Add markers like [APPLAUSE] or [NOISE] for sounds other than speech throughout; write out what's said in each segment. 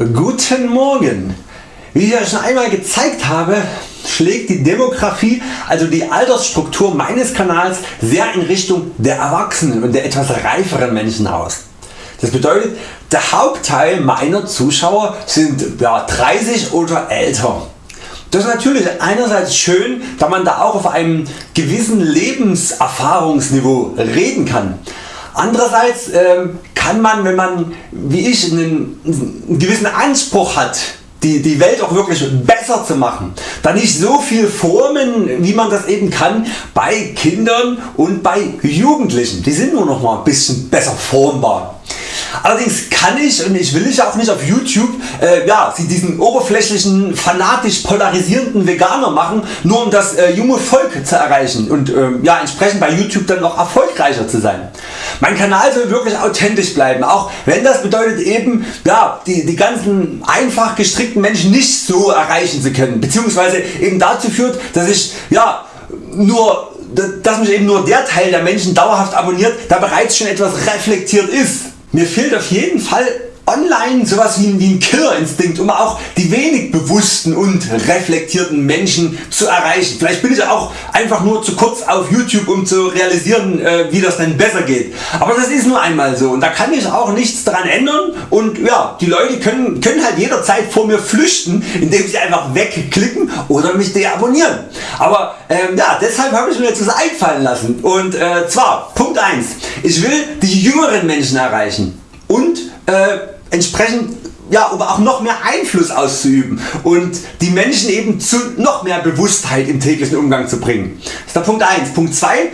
Guten Morgen! Wie ich ja schon einmal gezeigt habe, schlägt die Demografie, also die Altersstruktur meines Kanals sehr in Richtung der Erwachsenen und der etwas reiferen Menschen aus. Das bedeutet der Hauptteil meiner Zuschauer sind ja, 30 oder älter. Das ist natürlich einerseits schön, da man da auch auf einem gewissen Lebenserfahrungsniveau reden kann. Andererseits ähm, kann man, wenn man wie ich einen, einen gewissen Anspruch hat, die, die Welt auch wirklich besser zu machen, da nicht so viel formen wie man das eben kann bei Kindern und bei Jugendlichen. Die sind nur noch mal ein bisschen besser formbar. Allerdings kann ich und ich will ich auch nicht auf YouTube äh, ja, diesen oberflächlichen fanatisch polarisierenden Veganer machen, nur um das äh, junge Volk zu erreichen und äh, ja, entsprechend bei YouTube dann noch erfolgreicher zu sein. Mein Kanal soll wirklich authentisch bleiben, auch wenn das bedeutet eben ja, die, die ganzen einfach gestrickten Menschen nicht so erreichen zu können, beziehungsweise eben dazu führt, dass ich ja, nur dass mich eben nur der Teil der Menschen dauerhaft abonniert, der bereits schon etwas reflektiert ist. Mir fehlt auf jeden Fall online sowas wie ein Killerinstinkt um auch die wenig bewussten und reflektierten Menschen zu erreichen. Vielleicht bin ich auch einfach nur zu kurz auf YouTube um zu realisieren äh, wie das denn besser geht. Aber das ist nur einmal so und da kann ich auch nichts daran ändern und ja, die Leute können, können halt jederzeit vor mir flüchten indem sie einfach wegklicken oder mich deabonnieren. Aber ähm, ja, deshalb habe ich mir jetzt was einfallen lassen und äh, zwar Punkt 1. Ich will die jüngeren Menschen erreichen und äh, entsprechend ja, um auch noch mehr Einfluss auszuüben und die Menschen eben zu noch mehr Bewusstheit im täglichen Umgang zu bringen. Das ist der Punkt 1. Punkt 2.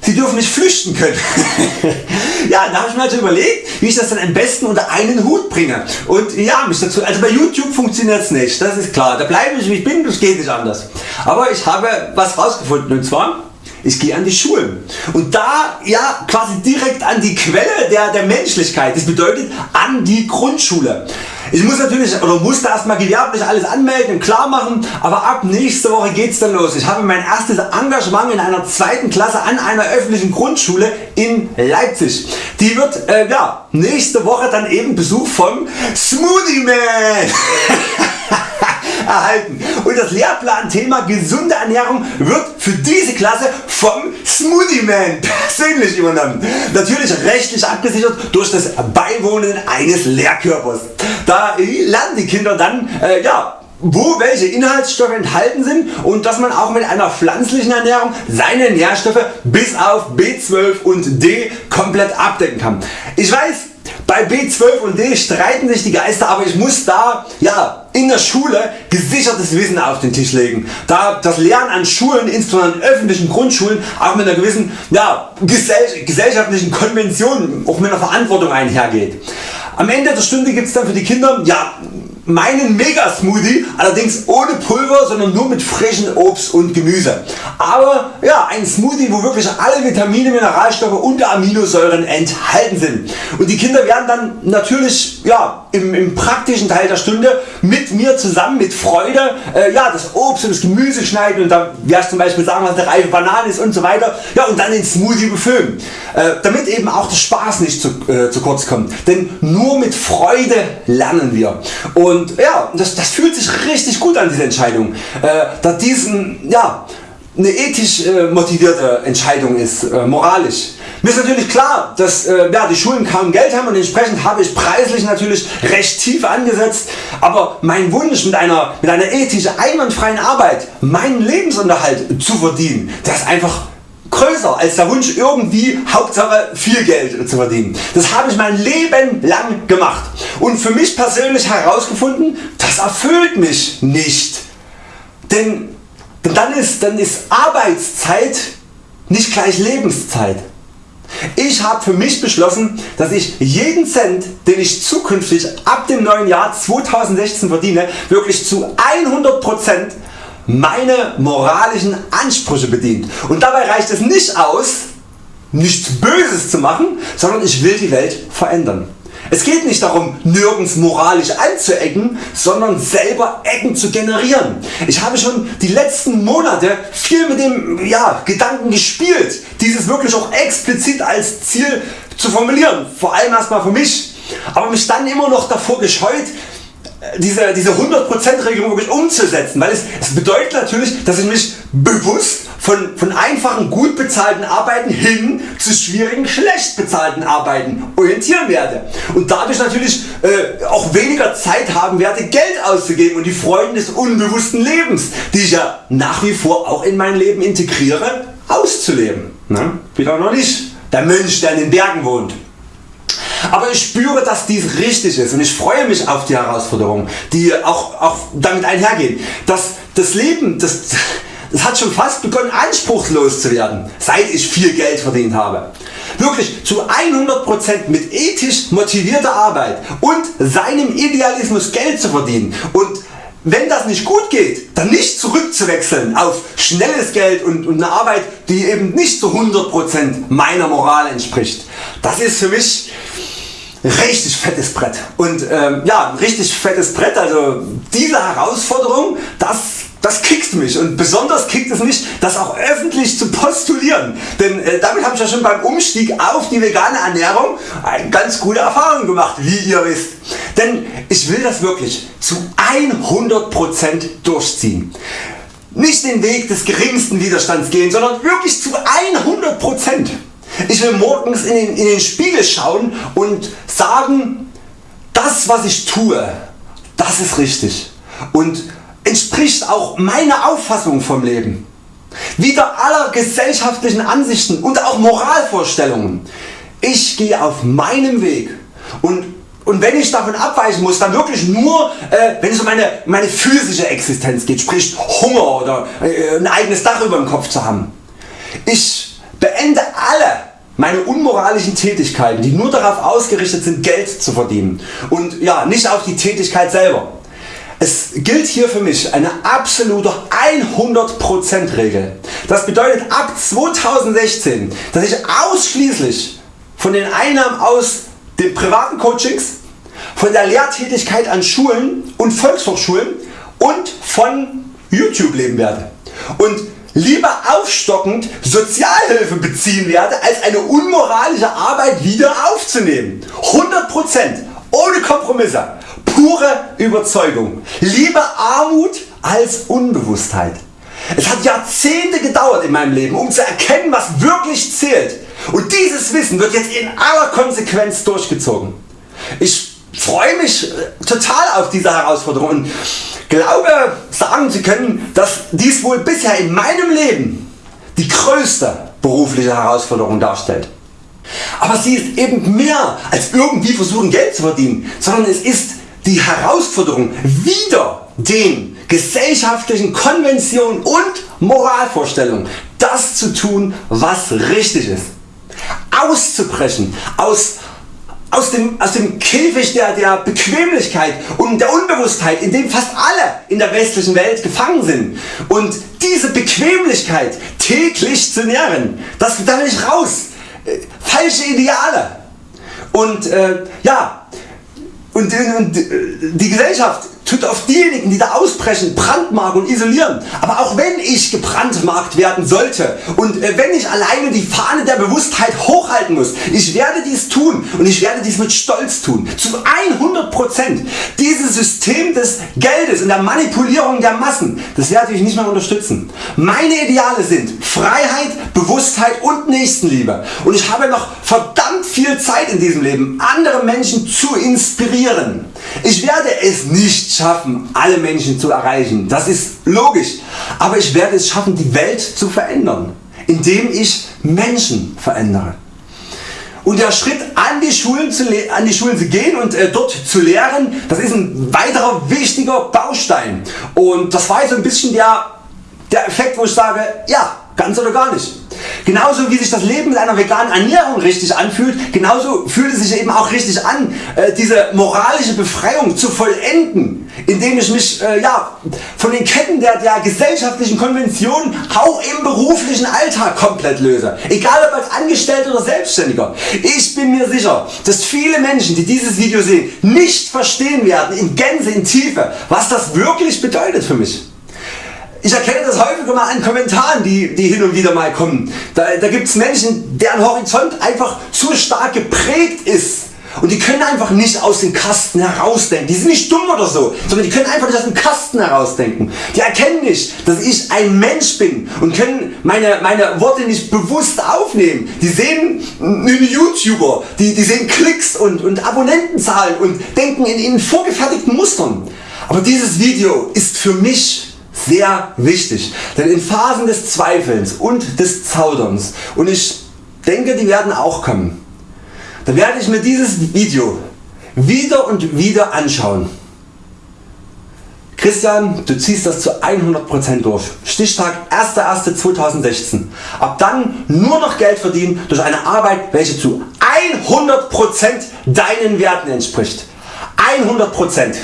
Sie dürfen nicht flüchten können. [LAUGHS] ja, da habe ich mir also überlegt, wie ich das dann am besten unter einen Hut bringe. Und ja, mich dazu, also bei YouTube funktioniert es nicht, das ist klar. Da bleibe ich wie ich bin, das geht nicht anders. Aber ich habe was rausgefunden und zwar ich gehe an die Schulen und da ja quasi direkt an die Quelle der, der Menschlichkeit, das bedeutet an die Grundschule. Ich muss natürlich oder musste erstmal gewerblich alles anmelden und klar machen, aber ab nächste Woche geht's dann los. Ich habe mein erstes Engagement in einer zweiten Klasse an einer öffentlichen Grundschule in Leipzig. Die wird äh, ja, nächste Woche dann eben Besuch vom Smoothie Man. [LAUGHS] erhalten und das Lehrplanthema gesunde Ernährung wird für diese Klasse vom Smoothie Man [LAUGHS] persönlich übernommen. Natürlich rechtlich abgesichert durch das Beiwohnen eines Lehrkörpers. Da lernen die Kinder dann äh, ja, wo welche Inhaltsstoffe enthalten sind und dass man auch mit einer pflanzlichen Ernährung seine Nährstoffe bis auf B12 und D komplett abdecken kann. Ich weiß bei B12 und D streiten sich die Geister, aber ich muss da ja, in der Schule gesichertes Wissen auf den Tisch legen. Da das Lernen an Schulen, insbesondere an öffentlichen Grundschulen, auch mit einer gewissen ja, gesellschaftlichen Konvention, auch mit einer Verantwortung einhergeht. Am Ende der Stunde gibt es dann für die Kinder ja, meinen Mega Smoothie, allerdings ohne Pulver, sondern nur mit frischem Obst und Gemüse. Aber ja, ein Smoothie, wo wirklich alle Vitamine, Mineralstoffe und Aminosäuren enthalten sind. Und die Kinder werden dann natürlich ja, im, im praktischen Teil der Stunde mit mir zusammen mit Freude äh, ja, das Obst und das Gemüse schneiden und da werde ich zum Beispiel sagen was eine reife Banane ist und so weiter ja, und dann den Smoothie befüllen. Äh, damit eben auch der Spaß nicht zu, äh, zu kurz kommt. Denn nur mit Freude lernen wir. Und und ja, das, das fühlt sich richtig gut an diese Entscheidung, äh, da diesen ja, eine ethisch äh, motivierte Entscheidung ist, äh, moralisch. Mir ist natürlich klar, dass äh, ja, die Schulen kaum Geld haben und entsprechend habe ich preislich natürlich recht tief angesetzt, aber mein Wunsch mit einer, mit einer ethisch einwandfreien Arbeit meinen Lebensunterhalt zu verdienen, das ist einfach größer als der Wunsch irgendwie Hauptsache viel Geld zu verdienen. Das habe ich mein Leben lang gemacht und für mich persönlich herausgefunden, das erfüllt mich nicht. Denn, dann, ist, dann ist Arbeitszeit nicht gleich Lebenszeit. Ich habe für mich beschlossen, dass ich jeden Cent, den ich zukünftig ab dem neuen Jahr 2016 verdiene, wirklich zu 100% meine moralischen Ansprüche bedient. Und dabei reicht es nicht aus, nichts Böses zu machen, sondern ich will die Welt verändern. Es geht nicht darum nirgends moralisch anzuecken, sondern selber Ecken zu generieren. Ich habe schon die letzten Monate viel mit dem ja, Gedanken gespielt, dieses wirklich auch explizit als Ziel zu formulieren, vor allem erstmal für mich, aber mich dann immer noch davor gescheut diese, diese 100% Regelung wirklich umzusetzen, weil es, es bedeutet natürlich, dass ich mich bewusst von, von einfachen gut bezahlten Arbeiten hin zu schwierigen schlecht bezahlten Arbeiten orientieren werde und dadurch natürlich äh, auch weniger Zeit haben werde Geld auszugeben und die Freuden des unbewussten Lebens, die ich ja nach wie vor auch in mein Leben integriere, auszuleben. Ne? Wieder noch nicht der Mönch der in den Bergen wohnt. Aber ich spüre dass dies richtig ist und ich freue mich auf die Herausforderungen die auch, auch damit einhergehen. Das, das Leben das, das hat schon fast begonnen anspruchslos zu werden seit ich viel Geld verdient habe. Wirklich zu 100% mit ethisch motivierter Arbeit und seinem Idealismus Geld zu verdienen und wenn das nicht gut geht, dann nicht zurückzuwechseln auf schnelles Geld und, und eine Arbeit die eben nicht zu 100% meiner Moral entspricht. Das ist für mich richtig fettes Brett und ähm, ja richtig fettes Brett also diese Herausforderung das, das kickt mich und besonders kickt es mich das auch öffentlich zu postulieren, denn äh, damit habe ich ja schon beim Umstieg auf die vegane Ernährung eine ganz gute Erfahrung gemacht wie ihr wisst. Denn ich will das wirklich zu 100% durchziehen. Nicht den Weg des geringsten Widerstands gehen, sondern wirklich zu 100%. Ich will morgens in den, in den Spiegel schauen und sagen, das was ich tue, das ist richtig und entspricht auch meiner Auffassung vom Leben. Wider aller gesellschaftlichen Ansichten und auch Moralvorstellungen. Ich gehe auf meinem Weg und, und wenn ich davon abweichen muss, dann wirklich nur äh, wenn es um meine, meine physische Existenz geht, sprich Hunger oder äh, ein eigenes Dach über dem Kopf zu haben. Ich meine unmoralischen Tätigkeiten die nur darauf ausgerichtet sind Geld zu verdienen und ja, nicht auf die Tätigkeit selber. Es gilt hier für mich eine absolute 100% Regel. Das bedeutet ab 2016 dass ich ausschließlich von den Einnahmen aus den privaten Coachings, von der Lehrtätigkeit an Schulen und Volkshochschulen und von YouTube leben werde. Und lieber aufstockend Sozialhilfe beziehen werde als eine unmoralische Arbeit wieder aufzunehmen. 100% ohne Kompromisse, pure Überzeugung. Lieber Armut als Unbewusstheit. Es hat Jahrzehnte gedauert in meinem Leben um zu erkennen was wirklich zählt und dieses Wissen wird jetzt in aller Konsequenz durchgezogen. Ich freue mich äh, total auf diese Herausforderung und glaube sagen zu können, dass dies wohl bisher in meinem Leben die größte berufliche Herausforderung darstellt. Aber sie ist eben mehr als irgendwie versuchen Geld zu verdienen, sondern es ist die Herausforderung wieder den gesellschaftlichen Konventionen und Moralvorstellungen das zu tun was richtig ist. Auszubrechen aus aus dem, aus dem Käfig der, der Bequemlichkeit und der Unbewusstheit in dem fast alle in der westlichen Welt gefangen sind. Und diese Bequemlichkeit täglich zu nähren, das, da will ich raus. Äh, falsche Ideale. Und äh, ja. Und, und die Gesellschaft tut auf diejenigen die da ausbrechen brandmarken und isolieren. Aber auch wenn ich gebrandmarkt werden sollte und äh, wenn ich alleine die Fahne der Bewusstheit hochhalten muss, ich werde dies tun und ich werde dies mit Stolz tun. Zu 100%. Dieses System des Geldes und der Manipulierung der Massen, das werde ich nicht mehr unterstützen. Meine Ideale sind Freiheit, Bewusstheit und Nächstenliebe. Und ich habe noch verdammt viel Zeit in diesem Leben, andere Menschen zu inspirieren. Ich werde es nicht schaffen alle Menschen zu erreichen, das ist logisch, aber ich werde es schaffen die Welt zu verändern, indem ich Menschen verändere. Und der Schritt an die Schulen zu, an die Schulen zu gehen und äh, dort zu lehren, das ist ein weiterer wichtiger Baustein. Und das war jetzt ein bisschen der, der Effekt wo ich sage, ja ganz oder gar nicht. Genauso wie sich das Leben mit einer veganen Ernährung richtig anfühlt, genauso fühlt es sich eben auch richtig an äh, diese moralische Befreiung zu vollenden, indem ich mich äh, ja, von den Ketten der, der gesellschaftlichen Konventionen auch im beruflichen Alltag komplett löse. Egal ob als Angestellter oder Selbstständiger. Ich bin mir sicher dass viele Menschen die dieses Video sehen nicht verstehen werden in Gänze in Tiefe was das wirklich bedeutet für mich. Ich erkenne das häufig mal an Kommentaren die, die hin und wieder mal kommen. Da, da gibt es Menschen deren Horizont einfach zu stark geprägt ist und die können einfach nicht aus dem Kasten herausdenken. Die sind nicht dumm oder so, sondern die können einfach nicht aus dem Kasten herausdenken. Die erkennen nicht, dass ich ein Mensch bin und können meine, meine Worte nicht bewusst aufnehmen. Die sehen einen YouTuber, die, die sehen Klicks und, und Abonnentenzahlen und denken in, in vorgefertigten Mustern. Aber dieses Video ist für mich sehr wichtig, denn in Phasen des Zweifelns und des Zauderns und ich denke die werden auch kommen, werde ich mir dieses Video wieder und wieder anschauen. Christian, du ziehst das zu 100% durch. Stichtag 1.1.2016. Ab dann nur noch Geld verdienen durch eine Arbeit welche zu 100% deinen Werten entspricht. 100%.